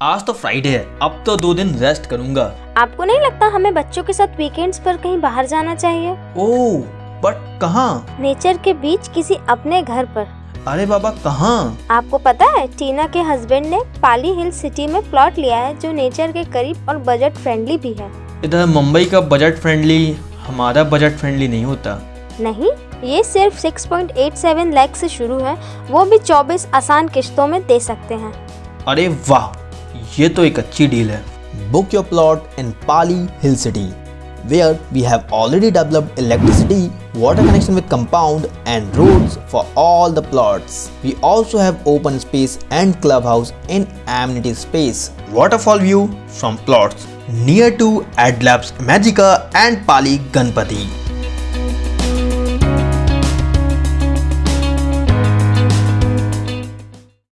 आज तो फ्राइडे है अब तो दो दिन रेस्ट करूँगा। आपको नहीं लगता हमें बच्चों के साथ वीकेंड्स पर कहीं बाहर जाना चाहिए? ओह बट कहाँ? नेचर के बीच किसी अपने घर पर। अरे बाबा कहाँ? आपको पता है टीना के हस्बैंड ने पाली हिल सिटी में प्लॉट लिया है जो नेचर के करीब और बजट फ्रेंडली भी है। इधर मुंबई का बजट फ्रेंडली हमारा बजट फ्रेंडली नहीं होता। नहीं ये सिर्फ़ 6.87 लाख से शुरू है वो भी 24 आसान किश्तों में दे सकते हैं। अरे वाह ये तो एक अच्छी डील है। Book your plot in Pali hill city where we have already developed electricity water connection with compound and roads for all the plots we also have open space and club house in amenity space waterfall view from plots near to Adlabs Imagica and Pali Ganpati